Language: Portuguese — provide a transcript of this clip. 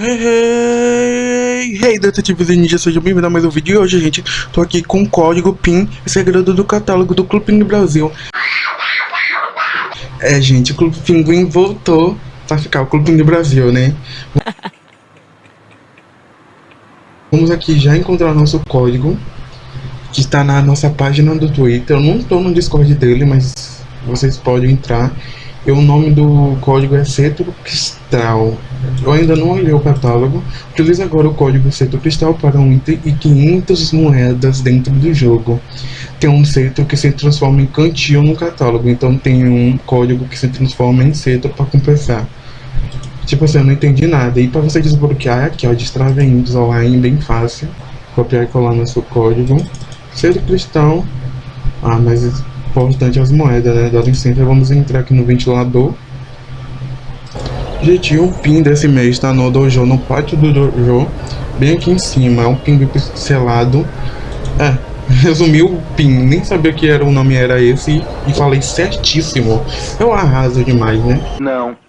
Hey, hey, detetives e ninjas, sejam bem-vindos a mais um vídeo e hoje, gente, tô aqui com o código PIN, segredo do catálogo do Clube Pinguim Brasil. É, gente, o Clube Pinguim voltou pra ficar o Clube Pinguim Brasil, né? Vamos aqui já encontrar nosso código, que está na nossa página do Twitter. Eu não estou no Discord dele, mas vocês podem entrar. E o nome do código é Cetro Cristal. Eu ainda não olhei o catálogo. Utilize agora o código Cetro Cristal para um item e 500 moedas dentro do jogo. Tem um cetro que se transforma em cantil no catálogo. Então tem um código que se transforma em cetro para compensar. Tipo assim, eu não entendi nada. E para você desbloquear aqui, ó, destrave índios online, bem fácil. Copiar e colar nosso código. Cetro Cristal. Ah, mas importante as moedas, né? Dá licença, vamos entrar aqui no ventilador. Gente, o pin desse mês está no dojo, no pátio do dojo, bem aqui em cima. É um pin pixelado. É, resumiu o pin, nem sabia que era o nome era esse e falei certíssimo. Eu arraso demais, né? Não.